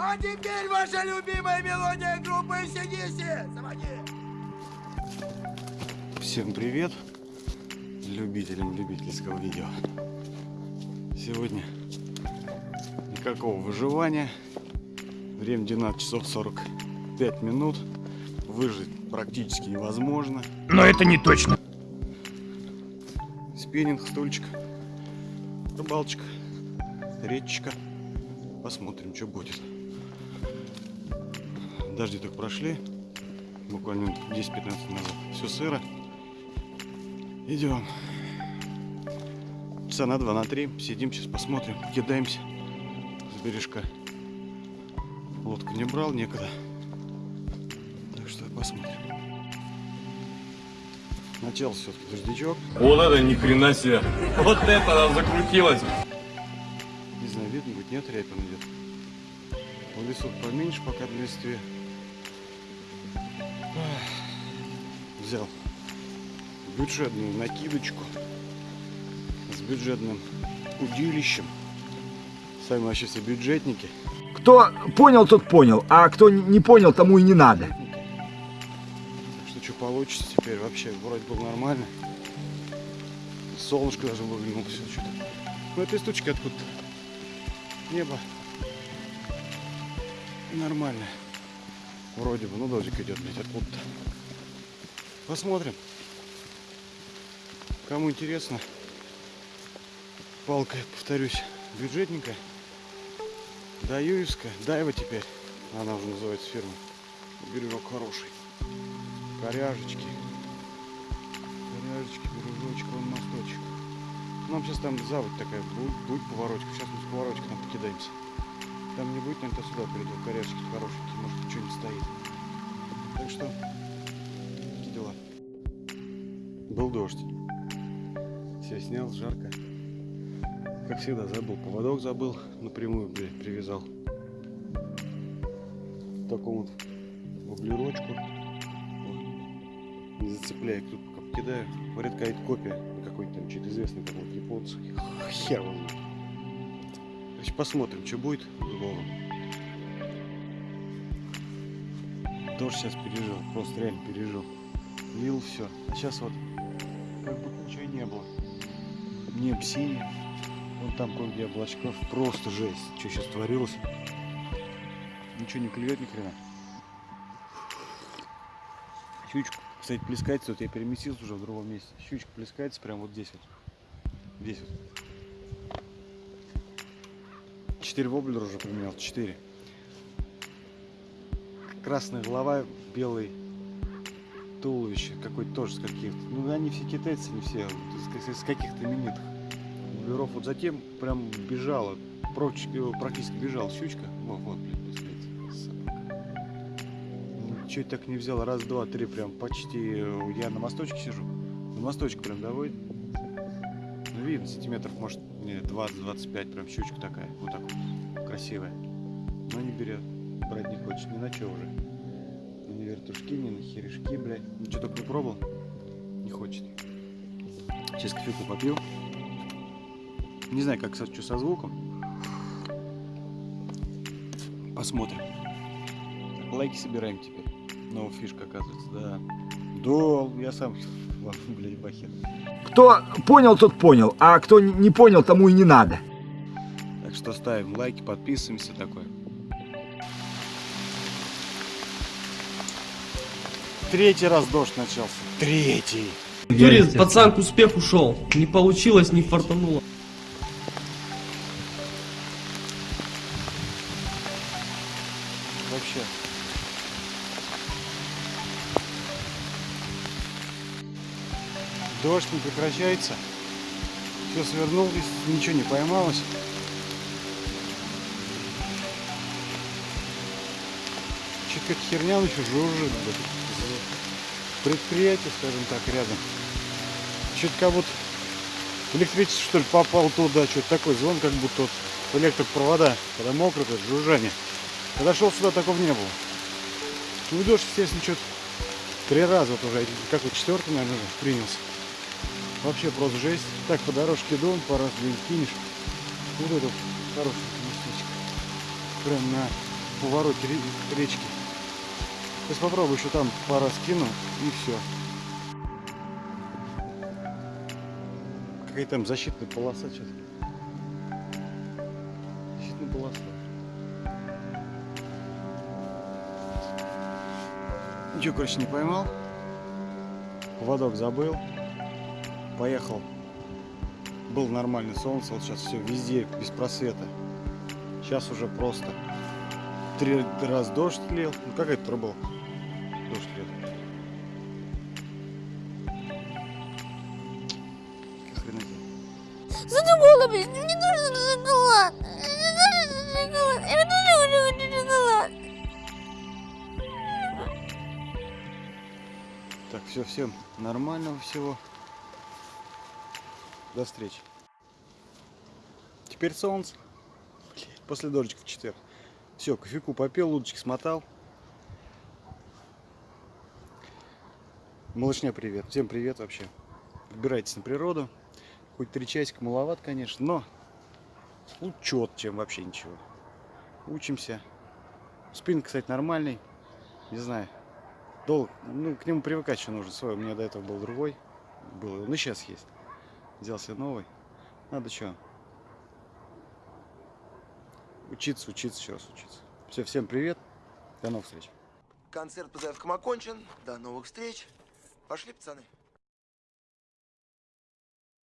А теперь ваша любимая мелодия группы ACDC. Заводи. Всем привет любителям любительского видео. Сегодня никакого выживания. Время 12 часов 45 минут. Выжить практически невозможно. Но это не точно. Спиннинг, стульчик, рыбалочка, речечка. Посмотрим, что будет. Дожди только прошли. Буквально 10-15 назад. Все сыро. Идем. Часа на два, на три. Сидим, сейчас посмотрим. Кидаемся с бережка. Лодку не брал, некогда. Так что посмотрим. Начал все-таки дождичок. Вот это ни хрена себе. Вот это она закрутилась. Не знаю, видно будет, нет, рябин идет. В лесу поменьше пока в листве. Взял бюджетную накидочку с бюджетным удилищем. Сами вообще все бюджетники. Кто понял, тот понял, а кто не понял, тому и не надо. Так что что получится теперь вообще вроде бы нормально. Солнышко даже выглянуло все что-то. Ну этой штучки откуда-то. Небо. Нормально. Вроде бы, ну дождик идет, блядь, откуда-то. Посмотрим. Кому интересно, палка, повторюсь, бюджетненькая. Даюевская, Дайва теперь, она уже называется фирма. Бережок хороший. Коряжечки. Коряжечки, бережочек, вон мосточек. Нам сейчас там заводь такая будет, будет поворотик. Сейчас мы с поворотика там покидаемся. Там не будет, наверное, сюда придет. Коряжечки хорошенькие, может что-нибудь стоит. Так что, такие дела. Был дождь. Все снял, жарко. Как всегда, забыл. Поводок забыл. Напрямую, блядь, привязал. Такому вот воблерочку. Вот. Не зацепляя, тут пока покидаю. Говорят, какая-то копия. Какой-то там что-то известный какой-то японский. Хер его Короче, посмотрим, что будет с Богом. Дождь сейчас пережил. Просто реально пережил. Лил все. А сейчас вот как будто ничего и не было. Небо синее. Вон там кое-где облачков. Просто жесть. Что сейчас творилось? Ничего не клюет ни хрена. Щучка, кстати, плескается. Вот я переместился уже в другом месте. Щучка плескается прямо вот здесь вот. Здесь вот. Четыре воблера уже поменял. Четыре. Красная голова, белый туловище. Какой-то тоже с каких-то. Ну, они все китайцы, не все. С, каких-то именитых. Воблеров. Вот затем прям бежала. Практически, практически бежал щучка. Вот, вот, блин. Чуть так не взял. Раз, два, три, прям почти. э, Я на мосточке сижу. На мосточке прям доводит. Ну, видно, сантиметров, может, 20-25, прям щучка такая. Вот так вот. Красивая. Но не берет. Брать не хочет. Ни на что уже. Ни на вертушки, ни на херешки, блядь. Ничего только не пробовал. Не хочет. Сейчас кофейку попью. Не знаю, как что со звуком. Посмотрим. Лайки собираем теперь. Новая фишка, оказывается, да. Да, я сам, Кто понял, тот понял, а кто не понял, тому и не надо. Так что ставим лайки, подписываемся такое. Третий раз дождь начался. Третий. Юрий, пацан к успеху шел. Не получилось, не фартануло. Дождь не прекращается. Все свернул, ничего не поймалось. Чуть какая-то херня еще жужжит. блядь. Предприятие, скажем так, рядом. Чуть как будто электричество что ли попал туда, что-то такой звон, как будто вот электропровода, когда мокро, это жужжание. Когда шел сюда, такого не было. Ну, дождь, естественно, что-то три раза вот уже, какой четвертый, наверное, принялся. Вообще просто жесть. Так, по дорожке иду, пару раз блин, кинешь. Вот это хорошее местечко. Прям на повороте ре- речки. Сейчас попробую еще там пара скину и все. Какая там защитная полоса что-то. Защитная полоса. Ничего, короче, не поймал. Поводок забыл. Поехал. Был нормальный солнце, вот сейчас все везде без просвета. Сейчас уже просто три раз дождь лил. Ну как это был? Дождь лил. Хрена себе. Задумала, блин, мне нужен шоколад. Мне нужен шоколад. Я тоже хочу шоколад. Так, все, всем нормального всего. До встречи. Теперь солнце. После дождика в четверг. Все, кофейку попил, удочки смотал. Малышня, привет. Всем привет вообще. Выбирайтесь на природу. Хоть три часика маловат, конечно, но учет, чем вообще ничего. Учимся. Спин, кстати, нормальный. Не знаю. Дол... Ну, к нему привыкать еще нужно. Свой, у меня до этого был другой. Был. Ну, сейчас есть. Взял себе новый. Надо что? Учиться, учиться, еще раз учиться. Все, всем привет. До новых встреч. Концерт по заявкам окончен. До новых встреч. Пошли, пацаны.